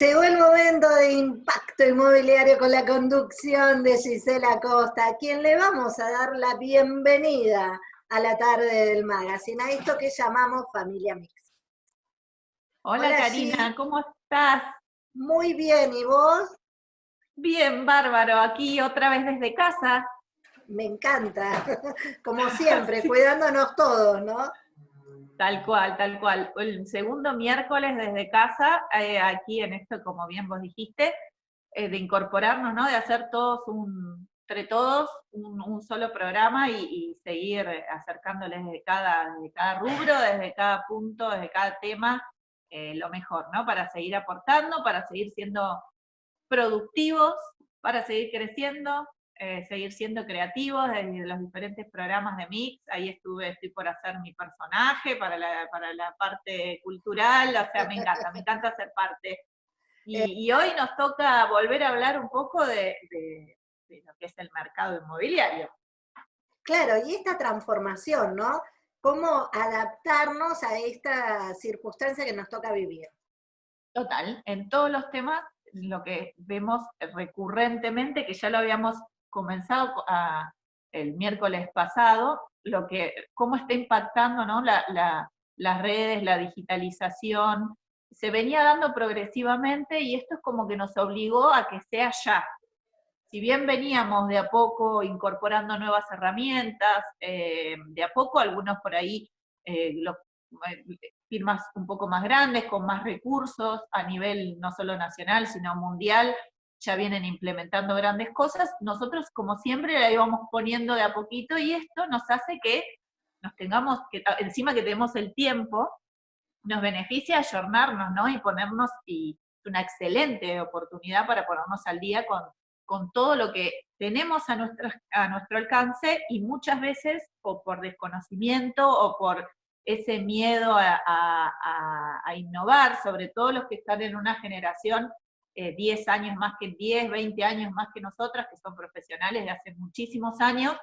Llegó el momento de impacto inmobiliario con la conducción de Gisela Costa, a quien le vamos a dar la bienvenida a la tarde del magazine, a esto que llamamos Familia Mix. Hola, Karina, ¿cómo estás? Muy bien, ¿y vos? Bien, bárbaro, aquí otra vez desde casa. Me encanta, como siempre, cuidándonos todos, ¿no? Tal cual, tal cual. El segundo miércoles desde casa, eh, aquí en esto, como bien vos dijiste, eh, de incorporarnos, ¿no? De hacer todos un, entre todos un, solo programa y, seguir acercándoles de cada, de cada rubro, desde cada punto, desde cada tema, eh, lo mejor, ¿no? Para seguir aportando, para seguir siendo productivos, para seguir creciendo eh, seguir siendo creativos desde los diferentes programas de Mix, ahí estuve, estoy por hacer mi personaje para la, para la parte cultural, o sea, me encanta, me encanta ser parte. Y, hoy nos toca volver a hablar un poco de, lo que es el mercado inmobiliario. Claro, y esta transformación, ¿no? Cómo adaptarnos a esta circunstancia que nos toca vivir. Total, en todos los temas lo que vemos recurrentemente, que ya lo habíamos comenzado el miércoles pasado, lo que, cómo está impactando ¿no? las redes, la digitalización, se venía dando progresivamente y esto es como que nos obligó a que sea ya. Si bien veníamos de a poco incorporando nuevas herramientas, eh, de a poco algunos por ahí, eh, eh, firmas un poco más grandes, con más recursos a nivel no solo nacional, sino mundial, ya vienen implementando grandes cosas, nosotros como siempre la íbamos poniendo de a poquito y esto nos hace que nos tengamos, que encima que tenemos el tiempo, nos beneficia ayornarnos, ¿no? Y ponernos, y una excelente oportunidad para ponernos al día con, con todo lo que tenemos a nuestro, a nuestro alcance y muchas veces o por desconocimiento o por ese miedo a, a innovar, sobre todo los que están en una generación 10 eh, años más que 10, 20 años más que nosotras, que son profesionales de hace muchísimos años,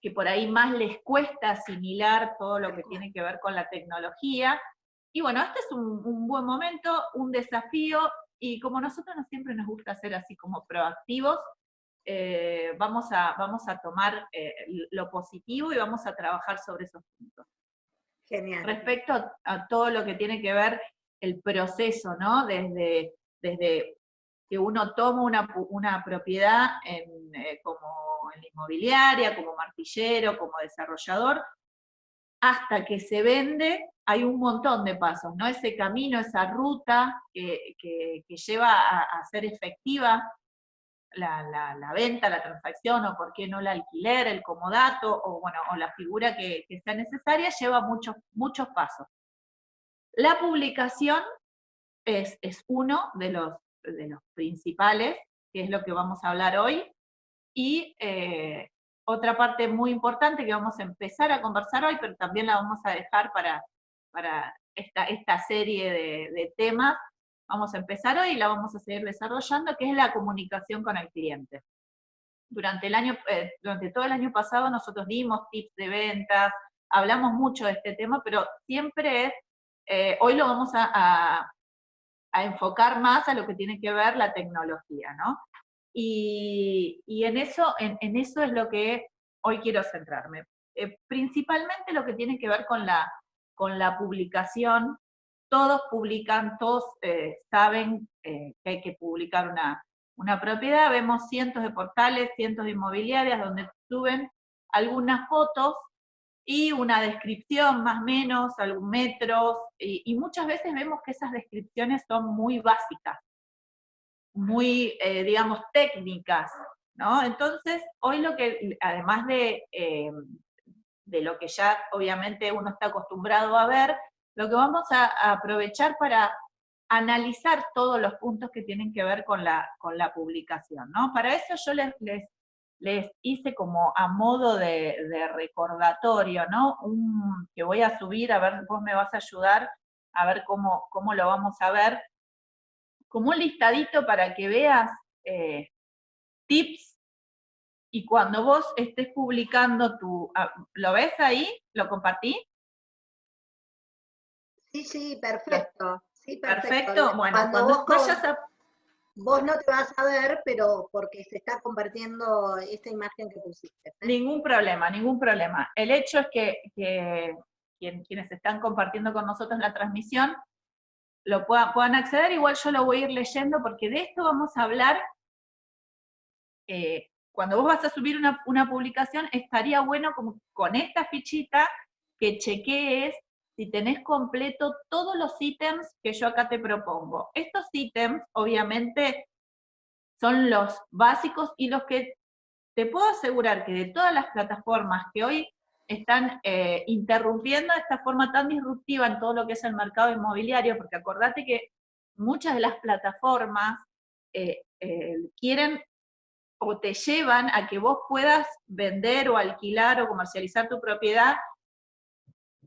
que por ahí más les cuesta asimilar todo lo que tiene que ver con la tecnología. Y bueno, este es un, buen momento, un desafío, y como nosotros no siempre nos gusta ser así como proactivos, eh, vamos, a, vamos a tomar eh, lo positivo y vamos a trabajar sobre esos puntos. Genial. Respecto a, a, todo lo que tiene que ver el proceso, ¿no? Desde desde que uno toma una, propiedad en, eh, como inmobiliaria, como martillero, como desarrollador, hasta que se vende, hay un montón de pasos, ¿no? Ese camino, esa ruta que, lleva a, a, ser efectiva la, venta, la transacción, o por qué no el alquiler, el comodato, o bueno, o la figura que, que sea necesaria, lleva muchos, muchos pasos. La publicación es, uno de los, de los principales, que es lo que vamos a hablar hoy, y eh, otra parte muy importante que vamos a empezar a conversar hoy, pero también la vamos a dejar para, para esta, esta serie de, temas, vamos a empezar hoy y la vamos a seguir desarrollando, que es la comunicación con el cliente. Durante, el año, eh, durante todo el año pasado nosotros dimos tips de ventas, hablamos mucho de este tema, pero siempre es, eh, hoy lo vamos a, a enfocar más a lo que tiene que ver la tecnología, ¿no? Y, en, eso, en, eso es lo que hoy quiero centrarme. Eh, principalmente lo que tiene que ver con la, con la publicación. Todos publican, todos eh, saben eh, que hay que publicar una, una propiedad. Vemos cientos de portales, cientos de inmobiliarias donde suben algunas fotos y una descripción más o menos, algún metros, y, muchas veces vemos que esas descripciones son muy básicas, muy, eh, digamos, técnicas, ¿no? Entonces, hoy lo que, además de, eh, de lo que ya obviamente uno está acostumbrado a ver, lo que vamos a, aprovechar para analizar todos los puntos que tienen que ver con la, con la publicación, ¿no? Para eso yo les, les les hice como a modo de, recordatorio, ¿no? Un, que voy a subir, a ver, vos me vas a ayudar a ver cómo, cómo lo vamos a ver, como un listadito para que veas eh, tips y cuando vos estés publicando tu... Ah, ¿Lo ves ahí? ¿Lo compartí? Sí, sí, perfecto. Sí, perfecto. Bueno, cuando, vos vayas a... Vos no te vas a ver, pero porque se está compartiendo esta imagen que pusiste. ¿eh? Ningún problema, ningún problema. El hecho es que, quienes están compartiendo con nosotros la transmisión lo puedan, acceder, igual yo lo voy a ir leyendo porque de esto vamos a hablar eh, cuando vos vas a subir una, una, publicación, estaría bueno como con esta fichita que chequees si tenés completo todos los ítems que yo acá te propongo. Estos ítems, obviamente, son los básicos y los que te puedo asegurar que de todas las plataformas que hoy están eh, interrumpiendo de esta forma tan disruptiva en todo lo que es el mercado inmobiliario, porque acordate que muchas de las plataformas eh, eh, quieren o te llevan a que vos puedas vender o alquilar o comercializar tu propiedad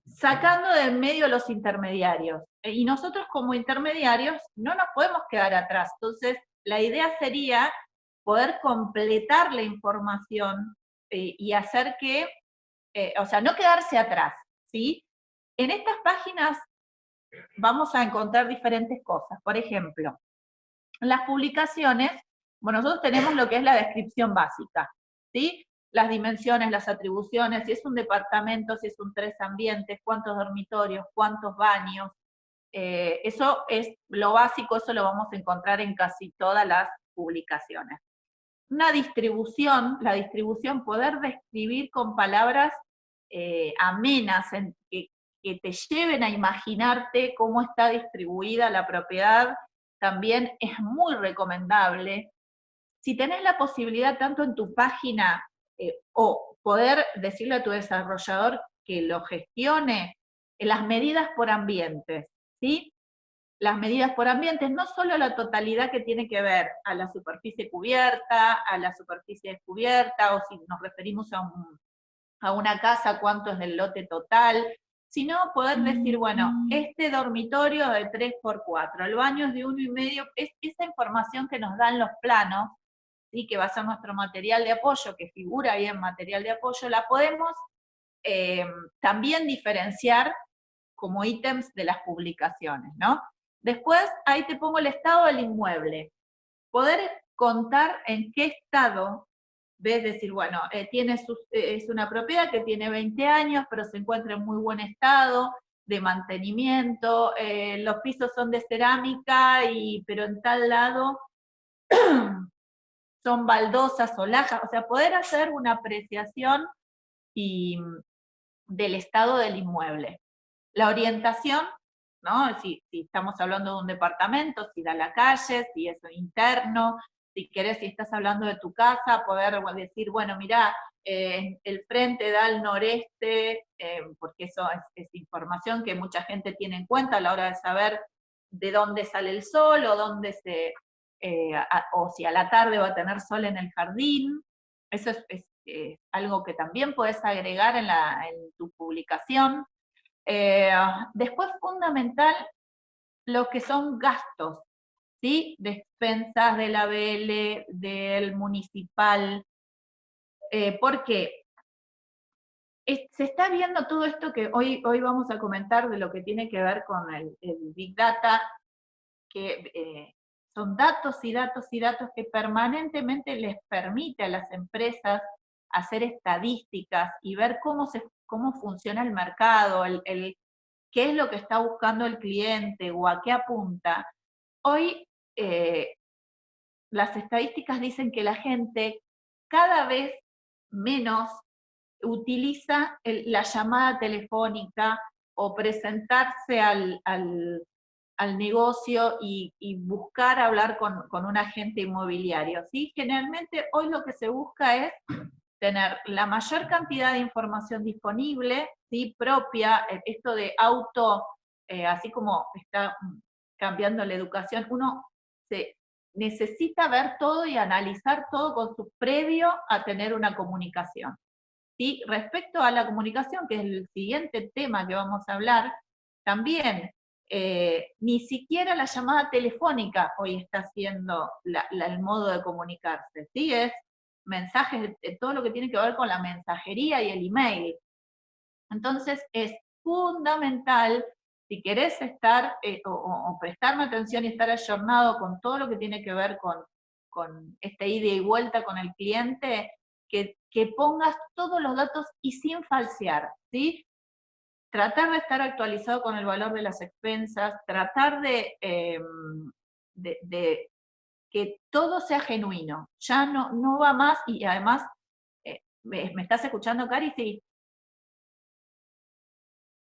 sacando de en medio los intermediarios. Eh, y nosotros como intermediarios no nos podemos quedar atrás. Entonces, la idea sería poder completar la información eh, y hacer que, eh, o sea, no quedarse atrás, ¿sí? En estas páginas vamos a encontrar diferentes cosas. Por ejemplo, las publicaciones, bueno, nosotros tenemos lo que es la descripción básica, ¿sí? Las dimensiones, las atribuciones, si es un departamento, si es un tres ambientes, cuántos dormitorios, cuántos baños. Eh, eso es lo básico, eso lo vamos a encontrar en casi todas las publicaciones. Una distribución, la distribución, poder describir con palabras eh, amenas, que, que te lleven a imaginarte cómo está distribuida la propiedad, también es muy recomendable. Si tenés la posibilidad tanto en tu página eh, o poder decirle a tu desarrollador que lo gestione en las medidas por ambientes, ¿sí? Las medidas por ambientes, no solo la totalidad que tiene que ver a la superficie cubierta, a la superficie descubierta, o si nos referimos a, a una casa, cuánto es del lote total, sino poder decir, bueno, mm. este dormitorio de 3x4, el baño es de uno y medio, es esa información que nos dan los planos, que va a nuestro material de apoyo, que figura ahí en material de apoyo, la podemos eh, también diferenciar como ítems de las publicaciones, ¿no? Después, ahí te pongo el estado del inmueble. Poder contar en qué estado, ves decir, bueno, eh, tiene eh, es una propiedad que tiene 20 años, pero se encuentra en muy buen estado de mantenimiento, los pisos son de cerámica, y, pero en tal lado son baldosas o lajas, o sea, poder hacer una apreciación y, del estado del inmueble. La orientación, ¿no? Si, estamos hablando de un departamento, si da la calle, si es interno, si querés, si estás hablando de tu casa, poder decir, bueno, mira, eh, el frente da al noreste, eh, porque eso es, información que mucha gente tiene en cuenta a la hora de saber de dónde sale el sol o dónde se, eh, o si a la tarde va a tener sol en el jardín. Eso es, eh, algo que también puedes agregar en, tu publicación. Eh, después, fundamental, lo que son gastos, ¿sí? Despensas de la BL, del municipal, porque se está viendo todo esto que hoy, hoy vamos a comentar de lo que tiene que ver con el, Big Data, que son datos y datos y datos que permanentemente les permite a las empresas hacer estadísticas y ver cómo, se, cómo funciona el mercado, el, qué es lo que está buscando el cliente o a qué apunta. Hoy eh, las estadísticas dicen que la gente cada vez menos utiliza la llamada telefónica o presentarse al, al negocio y, buscar hablar con, un agente inmobiliario. ¿sí? Generalmente hoy lo que se busca es tener la mayor cantidad de información disponible, ¿sí? propia, eh, esto de auto, eh, así como está cambiando la educación, uno se necesita ver todo y analizar todo con su previo a tener una comunicación. ¿sí? Respecto a la comunicación, que es el siguiente tema que vamos a hablar, también eh, ni siquiera la llamada telefónica hoy está siendo el modo de comunicarse, ¿sí? Es mensajes, todo lo que tiene que ver con la mensajería y el email. Entonces es fundamental si querés estar eh, o, prestarme atención y estar ayornado con todo lo que tiene que ver con, con esta ida y vuelta con el cliente, que, pongas todos los datos y sin falsear, ¿sí? Tratar de estar actualizado con el valor de las expensas, tratar de, em, de, que todo sea genuino, ya no, no va más y además, eh, ¿me, estás escuchando, Cari? Sí.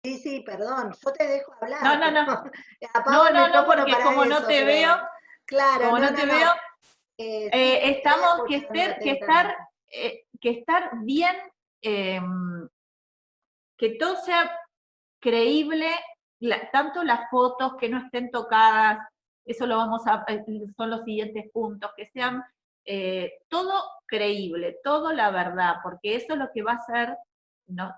Sí, sí, perdón, yo te dejo hablar. No, no, no. no, no, no, porque como no te veo, claro, como no, te veo, eh, eh, estamos que estar, que estar, eh, que estar bien, em, que todo sea creíble, tanto las fotos que no estén tocadas, eso lo vamos a, son los siguientes puntos, que sean todo creíble, todo la verdad, porque eso es lo que va a ser, no,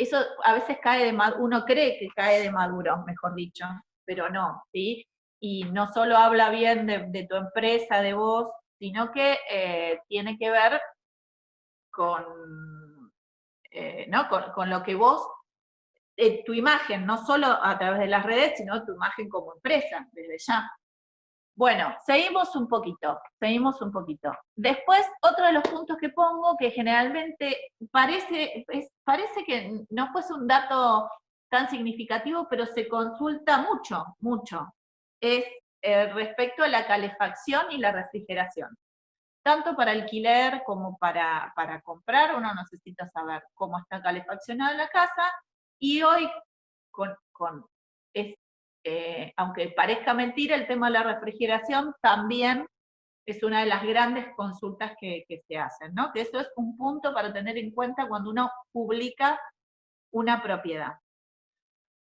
eso a veces cae de uno cree que cae de maduro, mejor dicho, pero no, ¿sí? Y no solo habla bien de, tu empresa, de vos, sino que eh, tiene que ver con, eh, ¿no? con, lo que vos, eh, tu imagen, no solo a través de las redes, sino tu imagen como empresa, desde ya. Bueno, seguimos un poquito, seguimos un poquito. Después, otro de los puntos que pongo, que generalmente parece, parece que no fuese un dato tan significativo, pero se consulta mucho, mucho, es eh, respecto a la calefacción y la refrigeración. Tanto para alquiler como para, para comprar, uno necesita saber cómo está calefaccionada la casa, y hoy con, con eh, aunque parezca mentira, el tema de la refrigeración también es una de las grandes consultas que, se hacen, ¿no? Que eso es un punto para tener en cuenta cuando uno publica una propiedad.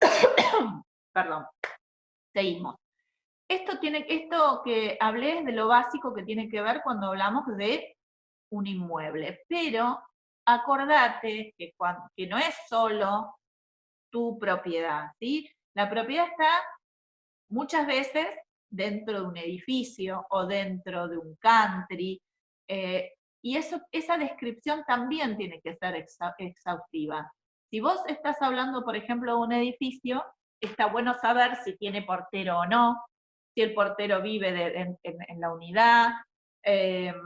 Perdón. Seguimos. Esto, tiene, esto que hablé es de lo básico que tiene que ver cuando hablamos de un inmueble, pero acordate que, cuando, que no es solo tu propiedad, ¿sí? La propiedad está muchas veces dentro de un edificio o dentro de un country, eh, y eso, esa descripción también tiene que ser exhaustiva. Si vos estás hablando, por ejemplo, de un edificio, está bueno saber si tiene portero o no, si el portero vive en, la unidad, em,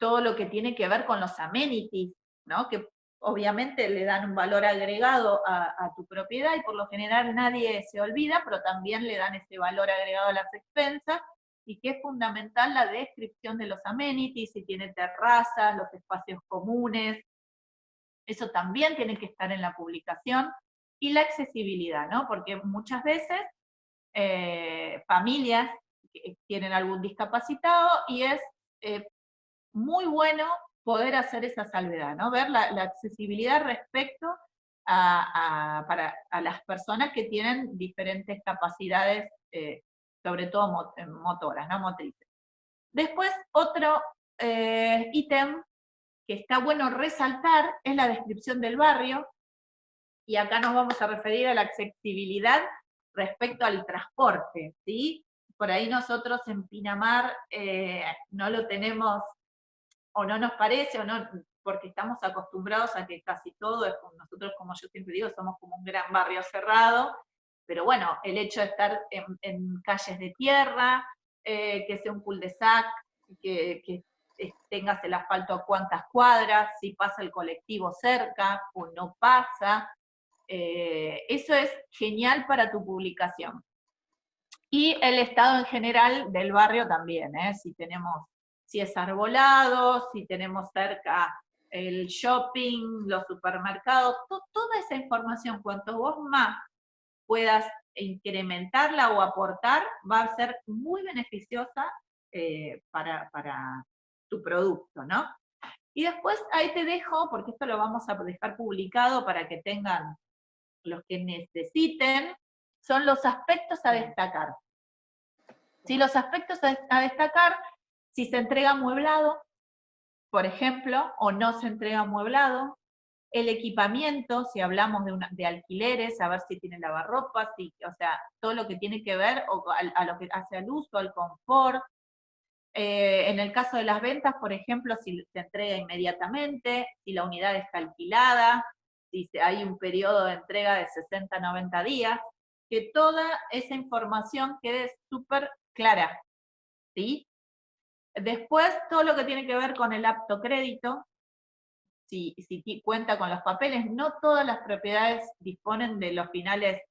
todo lo que tiene que ver con los amenities, ¿no? que obviamente le dan un valor agregado a, tu propiedad y por lo general nadie se olvida, pero también le dan ese valor agregado a las expensas y que es fundamental la descripción de los amenities, si tiene terrazas, los espacios comunes, eso también tiene que estar en la publicación, y la accesibilidad, ¿no? Porque muchas veces eh, familias tienen algún discapacitado y es eh, muy bueno poder hacer esa salvedad, ¿no? Ver la, accesibilidad respecto a, para, a, las personas que tienen diferentes capacidades, eh, sobre todo eh, motoras, ¿no? Motrices. Después, otro eh, ítem que está bueno resaltar es la descripción del barrio, y acá nos vamos a referir a la accesibilidad respecto al transporte, ¿sí? Por ahí nosotros en Pinamar no lo tenemos o no nos parece, o no, porque estamos acostumbrados a que casi todo nosotros como yo siempre digo, somos como un gran barrio cerrado, pero bueno, el hecho de estar en, calles de tierra, eh, que sea un cul-de-sac, que, que tengas el asfalto a cuántas cuadras, si pasa el colectivo cerca o no pasa, eh, eso es genial para tu publicación. Y el estado en general del barrio también, ¿eh? si tenemos si es arbolado, si tenemos cerca el shopping, los supermercados, toda esa información, cuanto vos más puedas incrementarla o aportar, va a ser muy beneficiosa eh, para, para, tu producto, ¿no? Y después ahí te dejo, porque esto lo vamos a dejar publicado para que tengan los que necesiten, son los aspectos a destacar. Si los aspectos a destacar si se entrega amueblado, por ejemplo, o no se entrega amueblado, el equipamiento, si hablamos de, alquileres, a ver si tiene lavarropas, si, o sea, todo lo que tiene que ver a, lo que hace al uso, al confort. Eh, en el caso de las ventas, por ejemplo, si se entrega inmediatamente, si la unidad está alquilada, si hay un periodo de entrega de 60, 90 días, que toda esa información quede súper clara, ¿sí? Después, todo lo que tiene que ver con el apto crédito, si, cuenta con los papeles, no todas las propiedades disponen de los finales,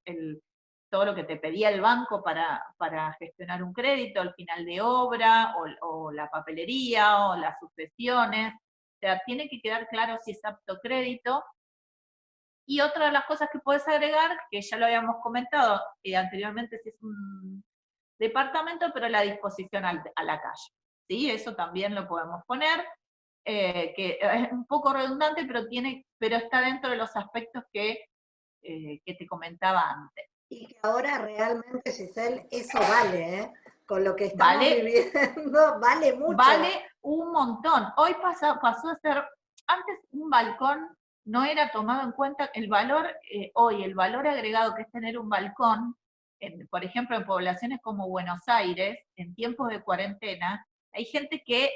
todo lo que te pedía el banco para, para gestionar un crédito, el final de obra, o, la papelería, o las sucesiones. O sea, tiene que quedar claro si es apto crédito. Y otra de las cosas que puedes agregar, que ya lo habíamos comentado eh, anteriormente, si es un departamento, pero la disposición a la calle. ¿Sí? Eso también lo podemos poner. Eh, que es un poco redundante, pero, tiene, pero está dentro de los aspectos que, eh, que te comentaba antes. Y que ahora realmente, Giselle, eso vale, ¿eh? Con lo que estamos viviendo, vale mucho. Vale un montón. Hoy pasó, pasó a ser, antes un balcón no era tomado en cuenta, el valor, hoy el valor agregado que es tener un balcón, por ejemplo, en poblaciones como Buenos Aires, en tiempos de cuarentena, hay gente que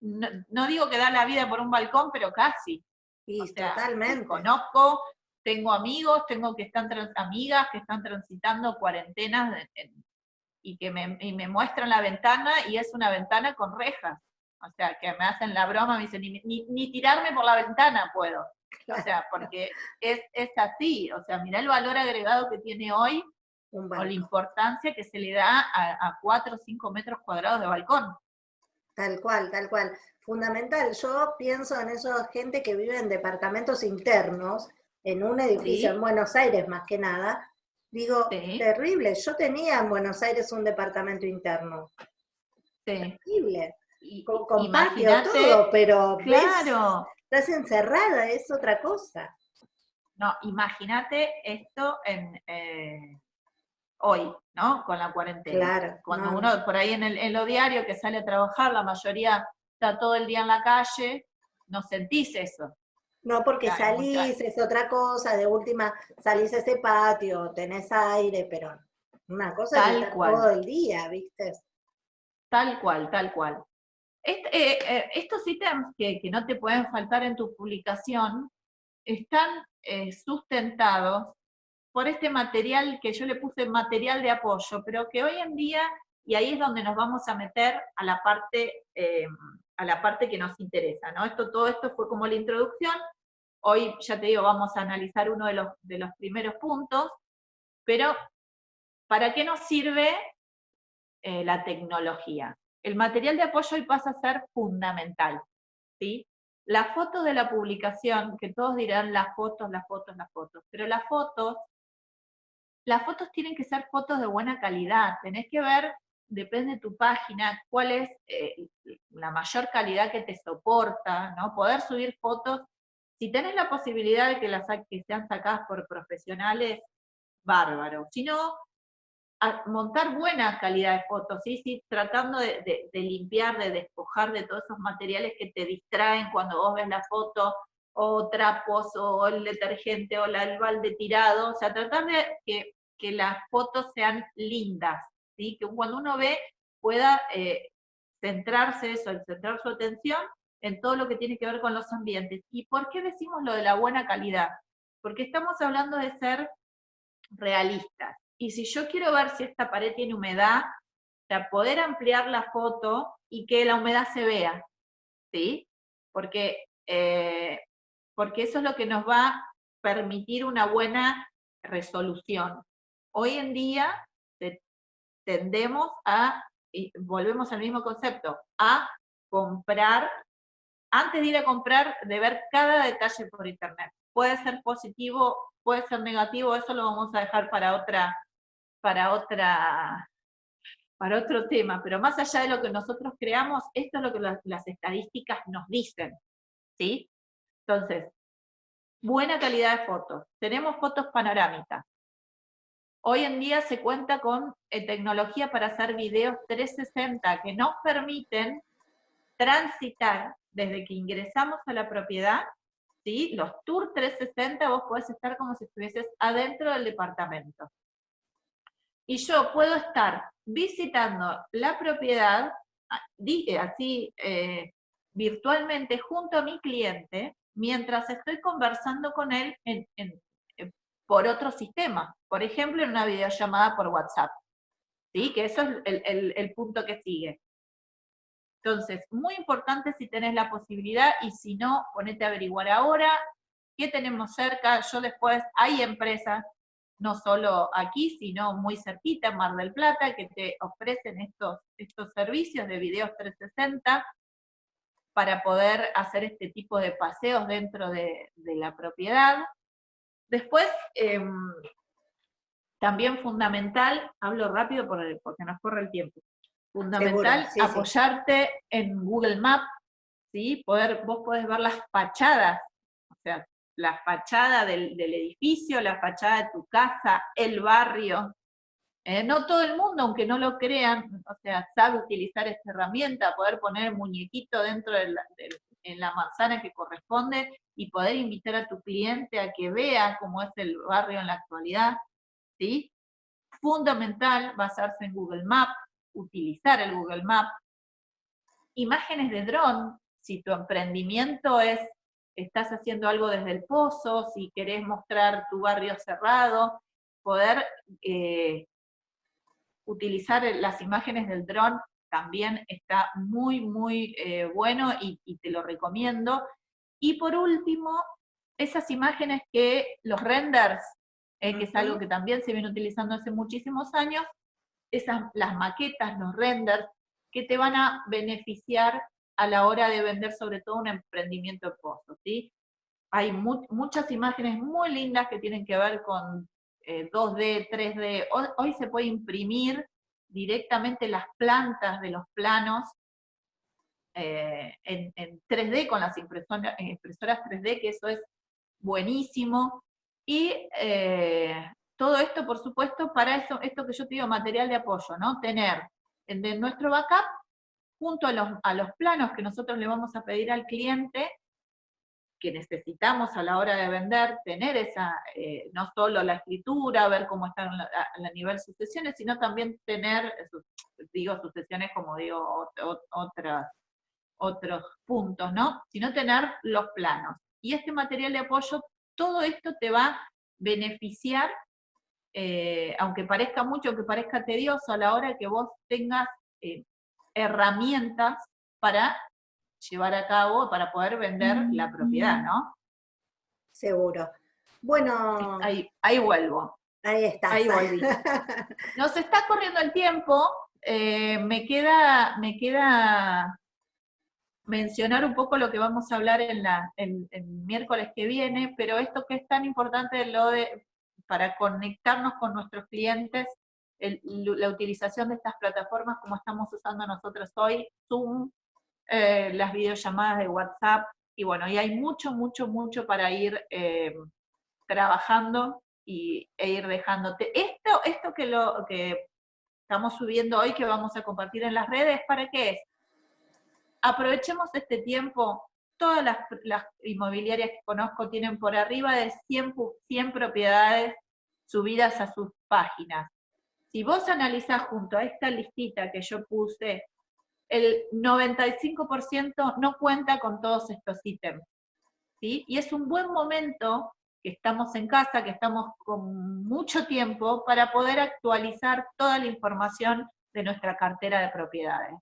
no, digo que da la vida por un balcón, pero casi. Sí, totalmente. Conozco, tengo amigos, tengo que están amigas que están transitando cuarentenas y que me, me, muestran la ventana y es una ventana con rejas. O sea, que me hacen la broma, me dicen, ni, ni, tirarme por la ventana puedo. O sea, porque es, es así. O sea, mira el valor agregado que tiene hoy o la importancia que se le da a, a 4 o 5 metros cuadrados de balcón. Tal cual, tal cual. Fundamental. Yo pienso en esa gente que vive en departamentos internos, en un edificio en Buenos Aires más que nada. Digo, terrible. Yo tenía en Buenos Aires un departamento interno. Terrible. con, patio, todo, pero claro. estás encerrada, es otra cosa. No, imagínate esto en, eh, hoy, ¿no? Con la cuarentena. Claro. Cuando uno, por ahí en, el, en lo diario que sale a trabajar, la mayoría está todo el día en la calle, no sentís eso. No, porque salís, es otra cosa, de última salís a ese patio, tenés aire, pero una cosa tal es cual. todo el día, ¿viste? Tal cual, tal cual. Eh, eh, estos ítems que, que, no te pueden faltar en tu publicación están eh, sustentados por este material que yo le puse material de apoyo, pero que hoy en día, y ahí es donde nos vamos a meter a la parte, eh, a la parte que nos interesa, ¿no? Esto, todo esto fue como la introducción, hoy ya te digo, vamos a analizar uno de los, de los primeros puntos, pero ¿para qué nos sirve eh, la tecnología? El material de apoyo hoy pasa a ser fundamental, ¿sí? La foto de la publicación, que todos dirán las fotos, las fotos, las fotos, pero las fotos las fotos tienen que ser fotos de buena calidad, tenés que ver, depende de tu página, cuál es eh, la mayor calidad que te soporta, ¿no? Poder subir fotos, si tenés la posibilidad de que las que sean sacadas por profesionales, bárbaro. Si no, montar buena calidad de fotos, ¿sí? ¿sí? tratando de, limpiar, de despojar de todos esos materiales que te distraen cuando vos ves la foto, o trapos, o el detergente, o el balde tirado, o sea, tratar de que, las fotos sean lindas, ¿sí? que cuando uno ve pueda eh, centrarse eso, centrar su atención en todo lo que tiene que ver con los ambientes. ¿Y por qué decimos lo de la buena calidad? Porque estamos hablando de ser realistas. Y si yo quiero ver si esta pared tiene humedad, sea, poder ampliar la foto y que la humedad se vea, ¿sí? Porque eh, porque eso es lo que nos va a permitir una buena resolución. Hoy en día tendemos a, y volvemos al mismo concepto, a comprar, antes de ir a comprar, de ver cada detalle por internet. Puede ser positivo, puede ser negativo, eso lo vamos a dejar para otra, para otra, para otro tema, pero más allá de lo que nosotros creamos, esto es lo que las, las estadísticas nos dicen, ¿sí? Entonces, buena calidad de fotos. Tenemos fotos panorámicas. Hoy en día se cuenta con eh, tecnología para hacer videos 360 que nos permiten transitar desde que ingresamos a la propiedad, ¿sí? los tours 360 vos podés estar como si estuvieses adentro del departamento. Y yo puedo estar visitando la propiedad, ah, eh, así eh, virtualmente junto a mi cliente, mientras estoy conversando con él por otro sistema, por ejemplo, en una videollamada por WhatsApp. ¿Sí? Que eso es el, punto que sigue. Entonces, muy importante si tenés la posibilidad y si no, ponete a averiguar ahora qué tenemos cerca. Yo después, hay empresas, no solo aquí, sino muy cerquita, en Mar del Plata, que te ofrecen estos, estos servicios de videos 360 para poder hacer este tipo de paseos dentro de, la propiedad. Después, em, también fundamental, hablo rápido porque nos corre el tiempo, fundamental apoyarte en Google Maps, ¿sí? Poder, vos podés ver las fachadas, o sea, la fachada del, edificio, la fachada de tu casa, el barrio. Eh, no todo el mundo, aunque no lo crean, o sea, sabe utilizar esta herramienta, poder poner el muñequito dentro de en la manzana que corresponde y poder invitar a tu cliente a que vea cómo es el barrio en la actualidad. ¿sí? Fundamental basarse en Google Maps, utilizar el Google Maps. Imágenes de dron, si tu emprendimiento es, estás haciendo algo desde el pozo, si querés mostrar tu barrio cerrado, poder eh, utilizar las imágenes del dron también está muy, muy eh, bueno y, y, te lo recomiendo. Y por último, esas imágenes que los renders eh, que es algo que también se viene utilizando hace muchísimos años, esas, las maquetas, los renders, que te van a beneficiar a la hora de vender sobre todo un emprendimiento de ¿sí? Hay muchas imágenes muy lindas que tienen que ver con 2D, eh, 3D. Hoy, se puede imprimir directamente las plantas de los planos eh, en, 3D con las impresoras, impresoras 3D, que eso es buenísimo. Y eh, todo esto, por supuesto, para eso, esto que yo te digo, material de apoyo, ¿no? Tener de nuestro backup, junto a los, a los planos que nosotros le vamos a pedir al cliente, que necesitamos a la hora de vender, tener esa, eh, no solo la escritura, ver cómo están a, nivel sucesiones, sino también tener, digo sucesiones como digo, otras, otros puntos, ¿no? Sino tener los planos. Y este material de apoyo todo esto te va a beneficiar, eh, aunque parezca mucho, aunque parezca tedioso, a la hora que vos tengas eh, herramientas para llevar a cabo, para poder vender la propiedad, ¿no? Seguro. Bueno. Ahí, ahí vuelvo. Ahí está. Ahí volví. Nos está corriendo el tiempo. Eh, me queda, me queda mencionar un poco lo que vamos a hablar en la, el miércoles que viene, pero esto que es tan importante lo de, para conectarnos con nuestros clientes, la utilización de estas plataformas como estamos usando nosotros hoy, Zoom, eh, las videollamadas de WhatsApp, y bueno, y hay mucho, mucho, mucho para ir eh, trabajando y, e ir dejándote. Esto, esto que, lo, que estamos subiendo hoy, que vamos a compartir en las redes, ¿para qué es? Aprovechemos este tiempo, todas las, inmobiliarias que conozco tienen por arriba de 100, 100 propiedades subidas a sus páginas. Si vos analizás junto a esta listita que yo puse, el 95% no cuenta con todos estos ítems. ¿sí? Y es un buen momento que estamos en casa, que estamos con mucho tiempo, para poder actualizar toda la información de nuestra cartera de propiedades.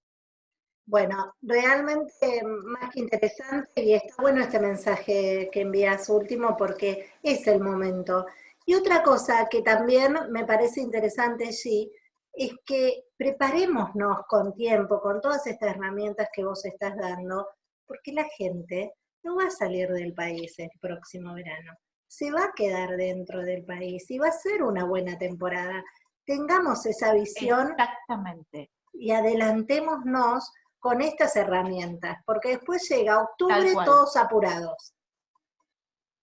Bueno, realmente más que interesante y está bueno este mensaje que envías último porque es el momento. Y otra cosa que también me parece interesante allí es que preparémonos con tiempo, con todas estas herramientas que vos estás dando, porque la gente no va a salir del país el próximo verano, se va a quedar dentro del país y va a ser una buena temporada. Tengamos esa visión. Exactamente. Y adelantémonos con estas herramientas, porque después llega octubre todos apurados.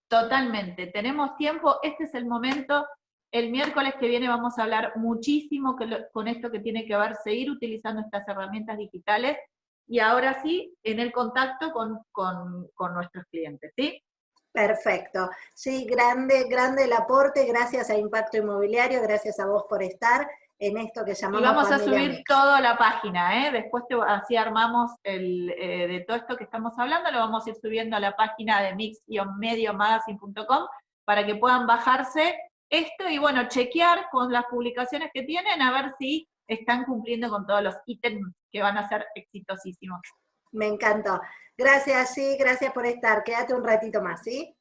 Totalmente, tenemos tiempo, este es el momento, el miércoles que viene vamos a hablar muchísimo con esto que tiene que ver, seguir utilizando estas herramientas digitales, y ahora sí, en el contacto con, con nuestros clientes, ¿sí? Perfecto. Sí, grande, grande el aporte, gracias a Impacto Inmobiliario, gracias a vos por estar, en esto que llamamos Y vamos a subir Mix. todo a la página, ¿eh? Después te- así armamos el, eh, de todo esto que estamos hablando, lo vamos a ir subiendo a la página de mix-mediomagazine.com para que puedan bajarse esto y bueno, chequear con las publicaciones que tienen a ver si están cumpliendo con todos los ítems que van a ser exitosísimos. Me encantó. Gracias, sí, gracias por estar. Quédate un ratito más, ¿sí?